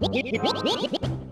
びっくりして。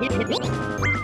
Hit, hit, hit.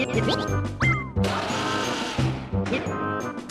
Hit, hit, hit.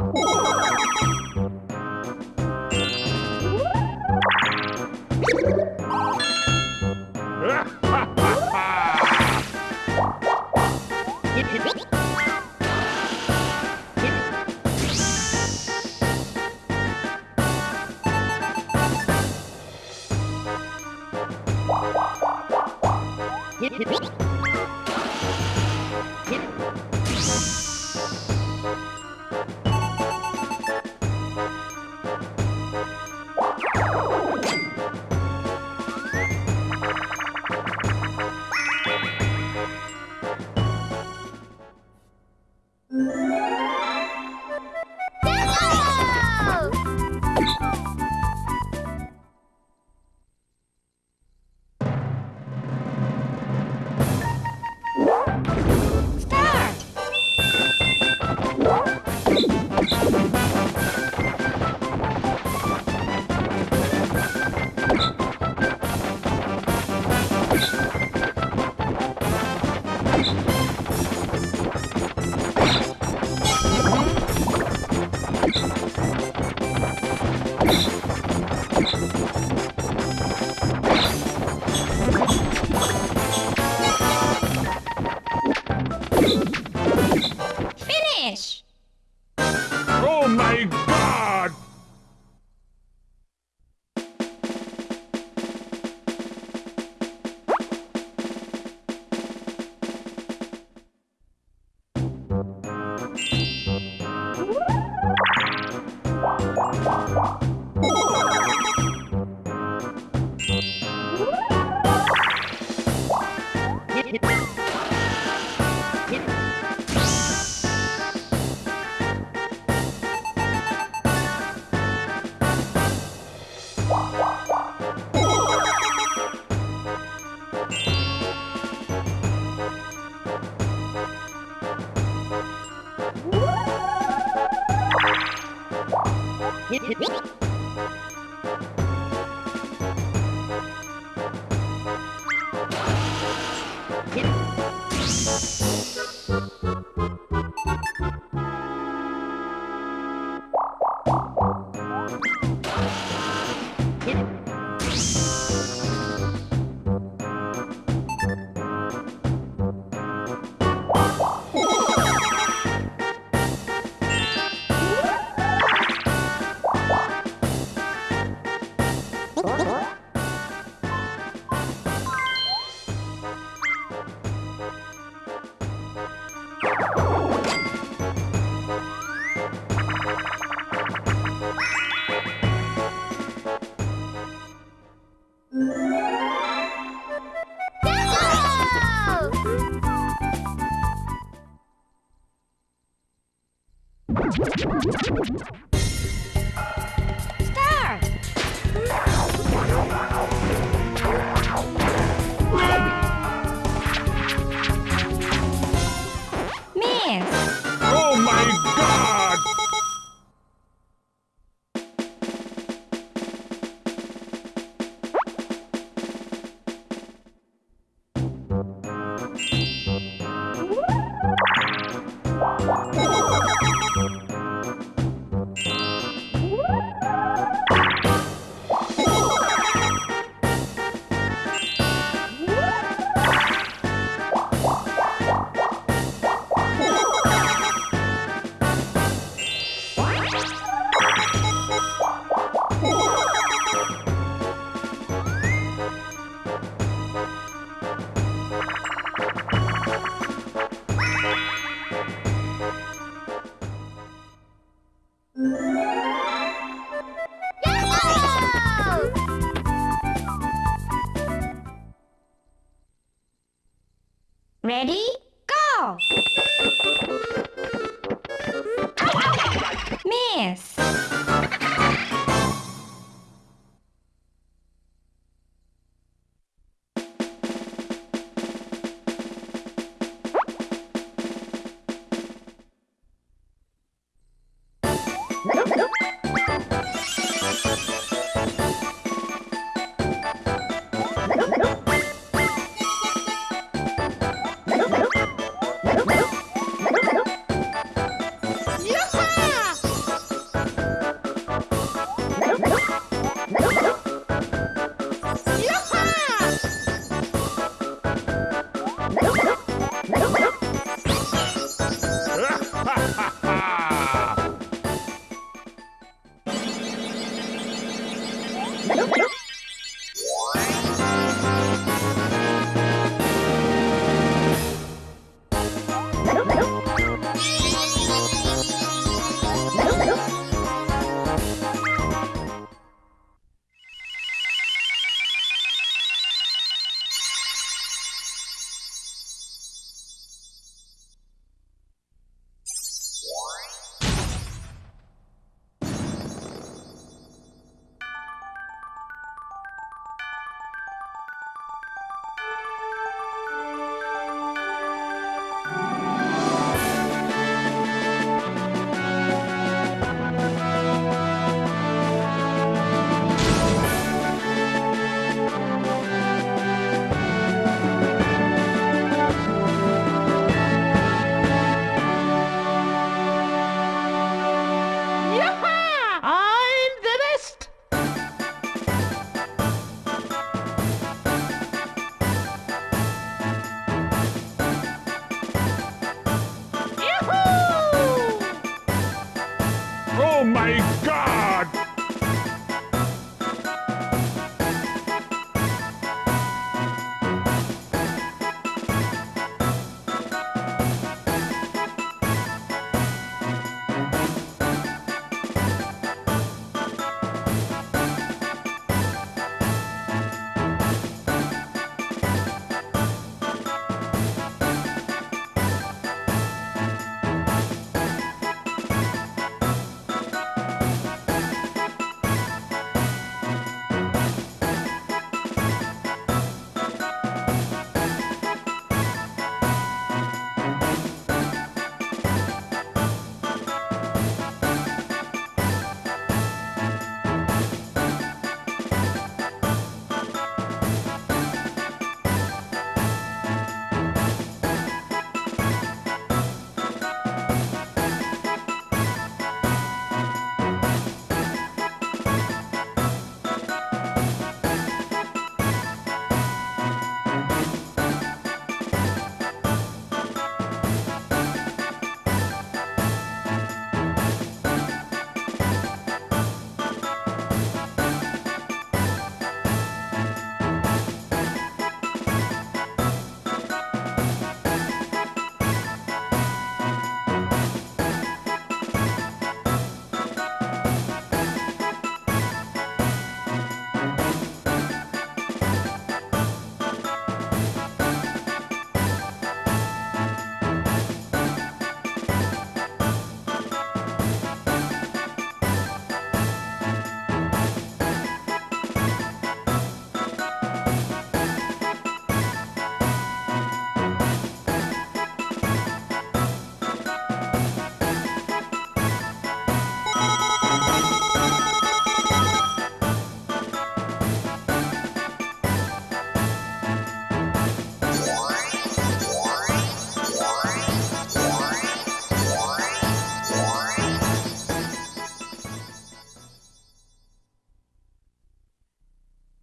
Whoa!